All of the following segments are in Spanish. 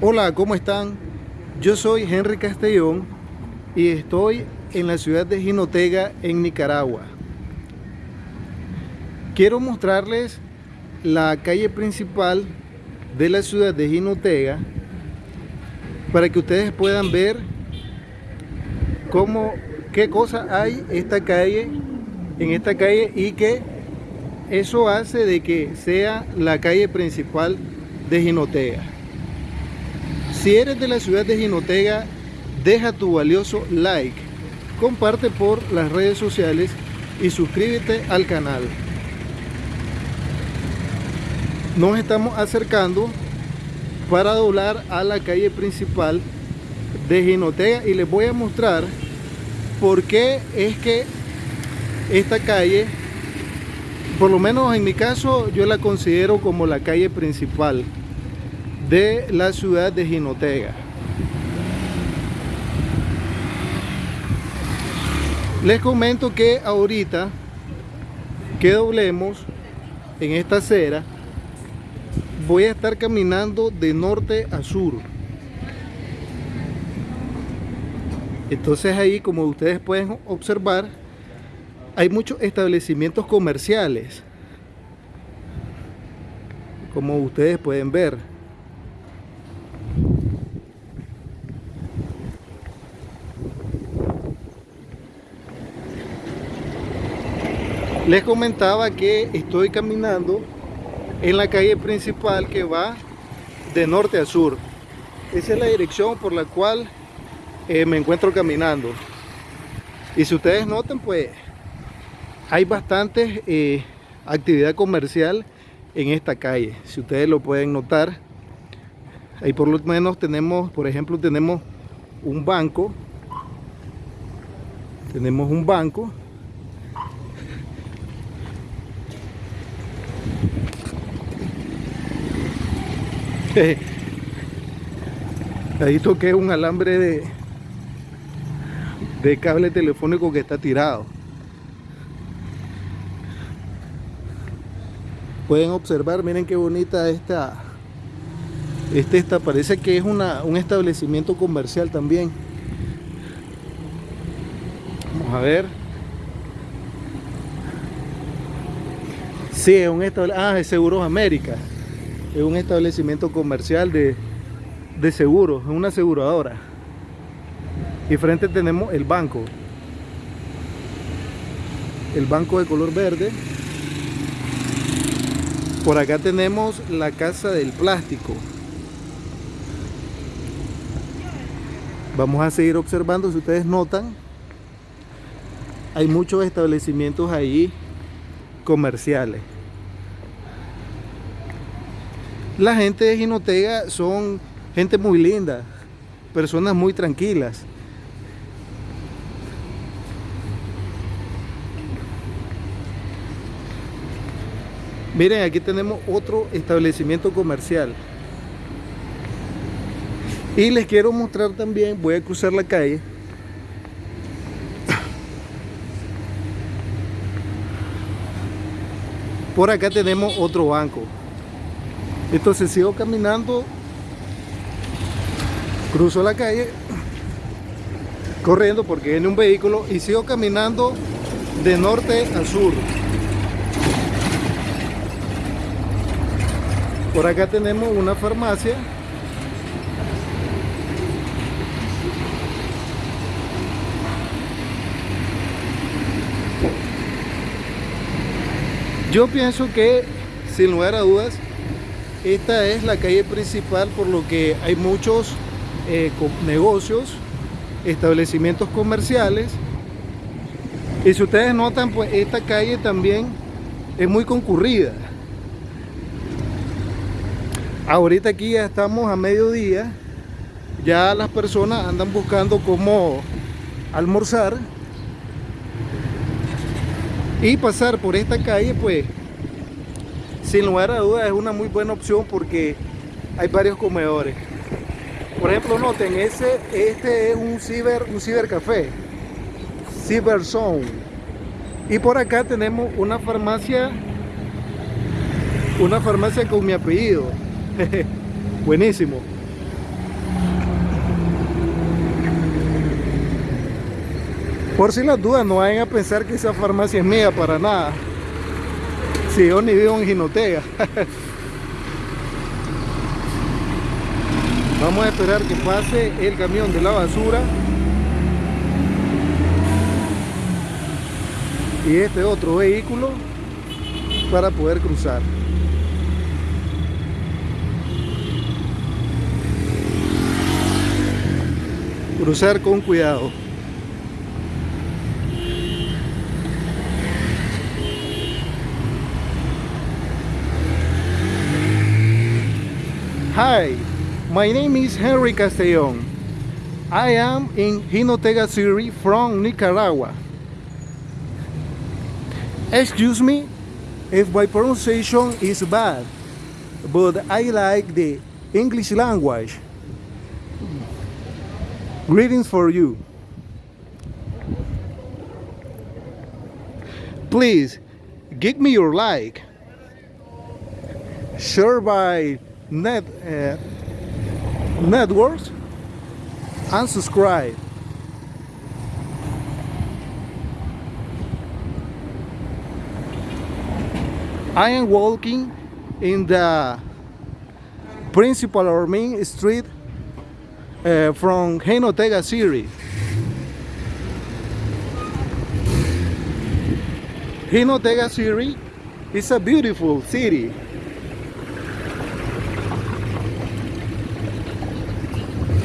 Hola, ¿cómo están? Yo soy Henry Castellón y estoy en la ciudad de Jinotega, en Nicaragua. Quiero mostrarles la calle principal de la ciudad de Jinotega para que ustedes puedan ver cómo, qué cosa hay esta calle, en esta calle y que eso hace de que sea la calle principal de Jinotega. Si eres de la ciudad de Jinotega, deja tu valioso like, comparte por las redes sociales y suscríbete al canal. Nos estamos acercando para doblar a la calle principal de Jinotega y les voy a mostrar por qué es que esta calle por lo menos en mi caso yo la considero como la calle principal de la ciudad de Jinotega. Les comento que ahorita que doblemos en esta acera voy a estar caminando de norte a sur. Entonces ahí como ustedes pueden observar hay muchos establecimientos comerciales como ustedes pueden ver les comentaba que estoy caminando en la calle principal que va de norte a sur. Esa es la dirección por la cual eh, me encuentro caminando. Y si ustedes notan pues hay bastante eh, actividad comercial en esta calle. Si ustedes lo pueden notar ahí por lo menos tenemos por ejemplo tenemos un banco. Tenemos un banco ahí toqué un alambre de de cable telefónico que está tirado. Pueden observar miren qué bonita esta este esta parece que es una, un establecimiento comercial también. Vamos a ver. Sí es un establecimiento ah es Seguros América es un establecimiento comercial de, de seguros es una aseguradora y frente tenemos el banco el banco de color verde por acá tenemos la casa del plástico. Vamos a seguir observando, si ustedes notan, hay muchos establecimientos ahí comerciales. La gente de Jinotega son gente muy linda, personas muy tranquilas. Miren, aquí tenemos otro establecimiento comercial. Y les quiero mostrar también, voy a cruzar la calle. Por acá tenemos otro banco. Entonces sigo caminando, cruzo la calle, corriendo porque viene un vehículo y sigo caminando de norte a sur. Por acá tenemos una farmacia. Yo pienso que, sin lugar a dudas, esta es la calle principal por lo que hay muchos eh, negocios, establecimientos comerciales. Y si ustedes notan, pues esta calle también es muy concurrida. Ahorita aquí ya estamos a mediodía, ya las personas andan buscando cómo almorzar y pasar por esta calle pues sin lugar a dudas es una muy buena opción porque hay varios comedores. Por ejemplo, noten, ese, este es un ciber, un cibercafé, Cyber Zone. Y por acá tenemos una farmacia, una farmacia con mi apellido. Buenísimo. Por si las dudas, no vayan a pensar que esa farmacia es mía para nada. Si yo ni vivo en Jinotega. Vamos a esperar que pase el camión de la basura. Y este otro vehículo para poder cruzar. Cruzar con cuidado. Hi, my name is Henry Castellón. I am in Jinotega City from Nicaragua. Excuse me if my pronunciation is bad, but I like the English language. Greetings for you. Please give me your like. Share by net uh, networks and subscribe. I am walking in the principal or main street uh, from Jinotega City. Jinotega City is a beautiful city.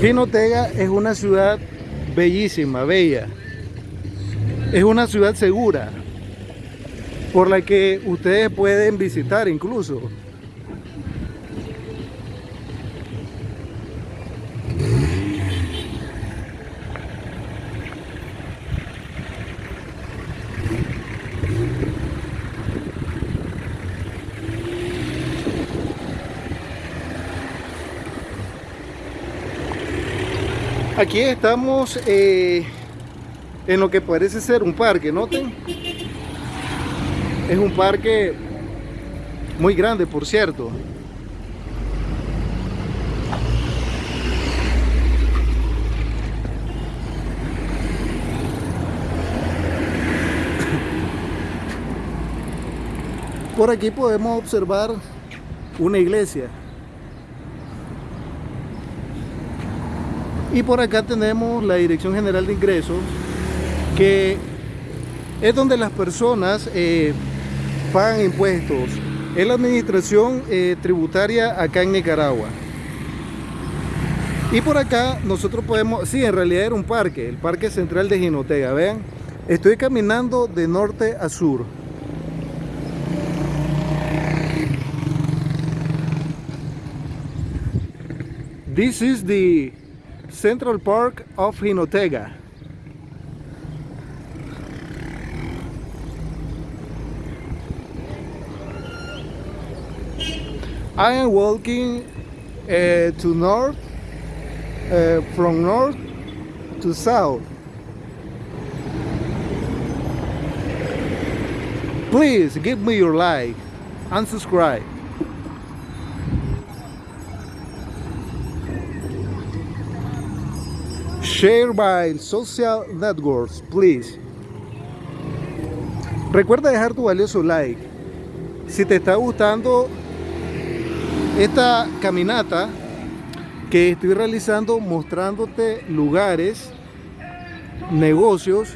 Jinotega es una ciudad bellísima, bella. Es una ciudad segura por la que ustedes pueden visitar incluso. Aquí estamos eh, en lo que parece ser un parque, noten. Es un parque muy grande, por cierto. Por aquí podemos observar una iglesia. Y por acá tenemos la Dirección General de Ingresos, que es donde las personas eh, pagan impuestos. Es la administración eh, tributaria acá en Nicaragua. Y por acá nosotros podemos, sí, en realidad era un parque, el Parque Central de Jinotega, vean. Estoy caminando de norte a sur. This is the Central Park of Jinotega. I am walking uh, to north, uh, from north to south. Please give me your like and subscribe. Share by social networks, please. Recuerda dejar tu valioso like. Si te está gustando esta caminata que estoy realizando mostrándote lugares, negocios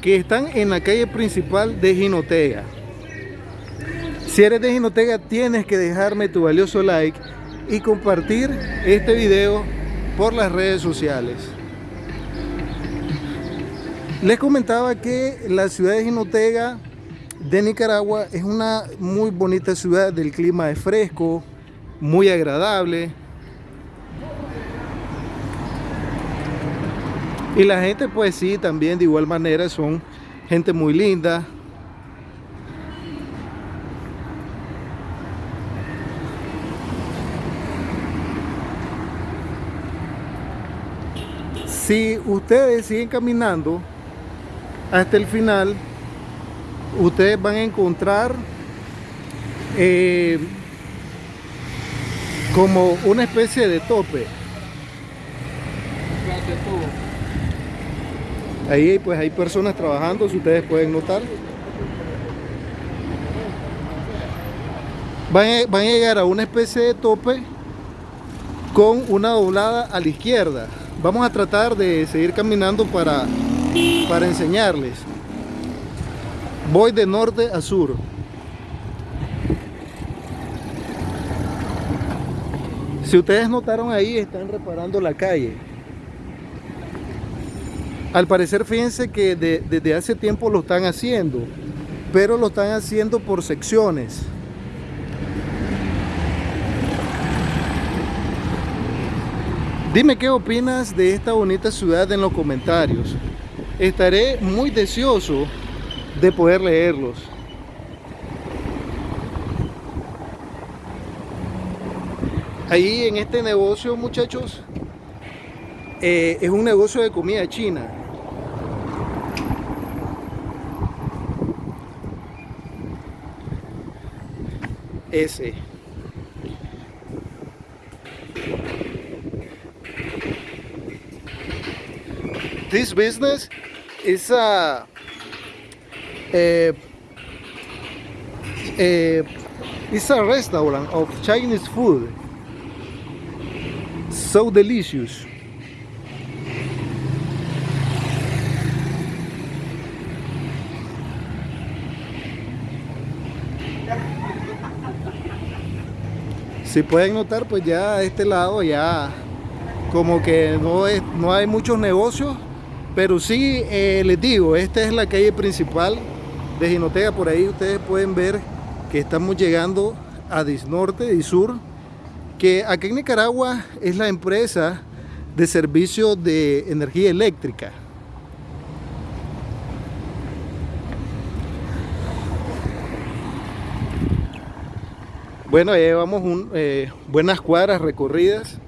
que están en la calle principal de Jinotega. Si eres de Jinotega tienes que dejarme tu valioso like y compartir este video por las redes sociales. Les comentaba que la ciudad de Jinotega de Nicaragua es una muy bonita ciudad, del clima es fresco, muy agradable. Y la gente pues sí, también de igual manera son gente muy linda. Si ustedes siguen caminando, hasta el final ustedes van a encontrar eh, como una especie de tope Ahí pues hay personas trabajando, si ustedes pueden notar. Van a, van a llegar a una especie de tope con una doblada a la izquierda. Vamos a tratar de seguir caminando para, para enseñarles. Voy de norte a sur. Si ustedes notaron ahí, están reparando la calle. Al parecer, fíjense que desde hace tiempo lo están haciendo, pero lo están haciendo por secciones. Dime qué opinas de esta bonita ciudad en los comentarios. Estaré muy deseoso de poder leerlos. Ahí en este negocio, muchachos, eh, es un negocio de comida china. Ese. This business is a, a, a, it's a restaurant of Chinese food. So delicious. Si pueden notar, pues ya a este lado ya como que no, es, no hay muchos negocios, pero sí eh, les digo, esta es la calle principal de Jinotega, por ahí ustedes pueden ver que estamos llegando a Disnorte y Sur, que aquí en Nicaragua es la empresa de servicio de energía eléctrica. Bueno, ya llevamos un, eh, buenas cuadras recorridas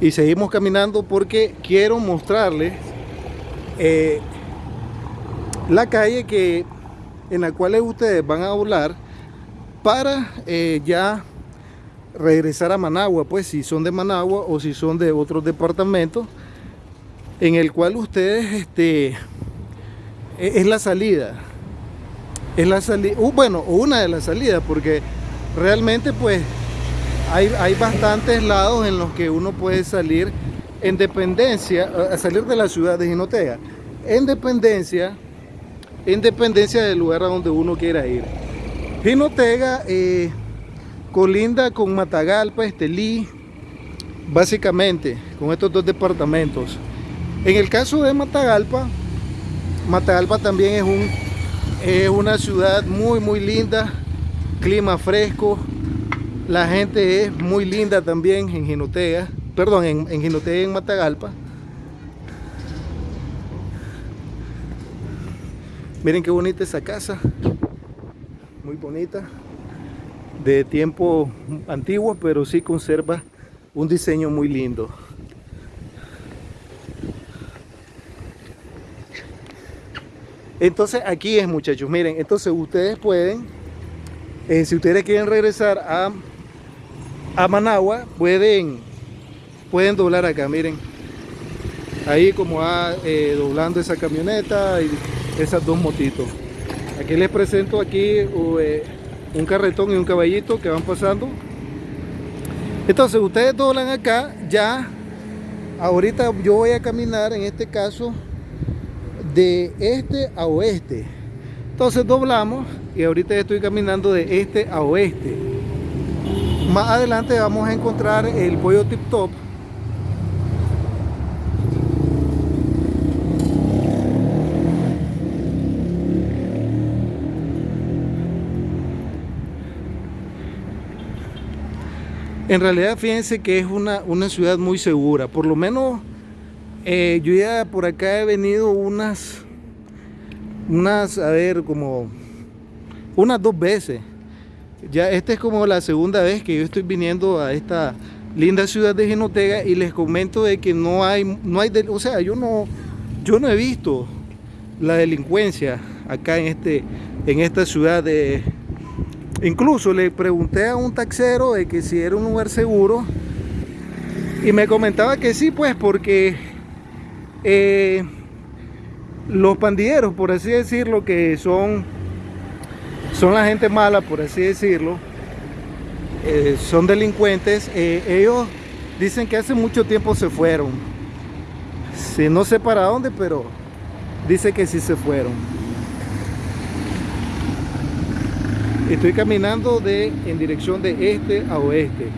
y seguimos caminando porque quiero mostrarles eh, la calle que en la cual ustedes van a volar para eh, ya regresar a Managua, pues si son de Managua o si son de otros departamentos, en el cual ustedes, este, e, es la salida, es la salida, bueno, una de las salidas, porque realmente pues hay, hay bastantes lados en los que uno puede salir en dependencia, salir de la ciudad de Jinotega, en dependencia, en dependencia del lugar a donde uno quiera ir. Jinotega eh, colinda con Matagalpa, Estelí, básicamente con estos dos departamentos. En el caso de Matagalpa, Matagalpa también es, un, es una ciudad muy muy linda, clima fresco, la gente es muy linda también en Jinotega, perdón, en, en Jinotega y en Matagalpa. Miren qué bonita esa casa, muy bonita de tiempo antiguo, pero sí conserva un diseño muy lindo. Entonces aquí es muchachos, miren, entonces ustedes pueden, eh, si ustedes quieren regresar a, a Managua, pueden, pueden doblar acá, miren. Ahí como va eh, doblando esa camioneta y esas dos motitos. Aquí les presento aquí eh, un carretón y un caballito que van pasando entonces ustedes doblan acá ya ahorita yo voy a caminar en este caso de este a oeste entonces doblamos y ahorita estoy caminando de este a oeste más adelante vamos a encontrar el pollo tip top En realidad fíjense que es una, una ciudad muy segura. Por lo menos eh, yo ya por acá he venido unas, unas, a ver, como unas dos veces. Ya esta es como la segunda vez que yo estoy viniendo a esta linda ciudad de Genotega y les comento de que no hay, no hay, o sea, yo no, yo no he visto la delincuencia acá en este, en esta ciudad de Incluso le pregunté a un taxero de que si era un lugar seguro y me comentaba que sí, pues porque eh, los pandilleros, por así decirlo, que son, son la gente mala, por así decirlo, eh, son delincuentes, eh, ellos dicen que hace mucho tiempo se fueron. No sé para dónde, pero dice que sí se fueron. Estoy caminando de, en dirección de este a oeste.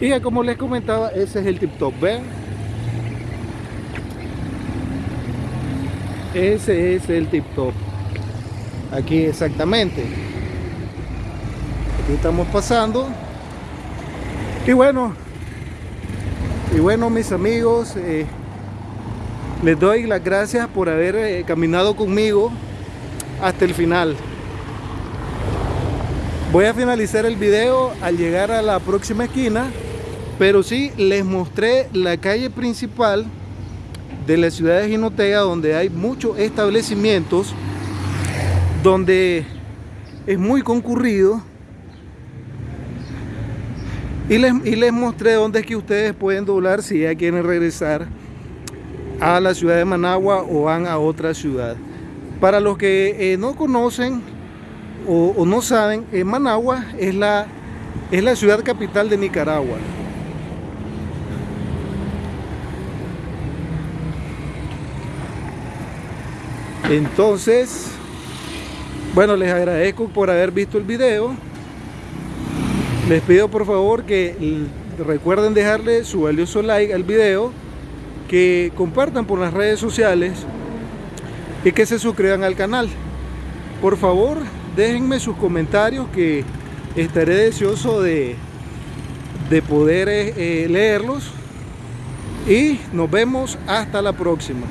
Y como les comentaba, ese es el tip top, ¿ven? Ese es el tip top. Aquí exactamente. Aquí estamos pasando. Y bueno, y bueno mis amigos, eh, les doy las gracias por haber eh, caminado conmigo hasta el final. Voy a finalizar el video al llegar a la próxima esquina pero sí les mostré la calle principal de la ciudad de Jinotega donde hay muchos establecimientos donde es muy concurrido. Y les, y les mostré dónde es que ustedes pueden doblar si ya quieren regresar a la ciudad de Managua o van a otra ciudad. Para los que eh, no conocen o, o, no saben, eh, Managua es la, es la ciudad capital de Nicaragua Entonces, bueno, les agradezco por haber visto el video. Les pido por favor que recuerden dejarle su valioso like al video, que compartan por las redes sociales y que se suscriban al canal. Por favor, déjenme sus comentarios que estaré deseoso de, de poder eh, leerlos. Y nos vemos hasta la próxima.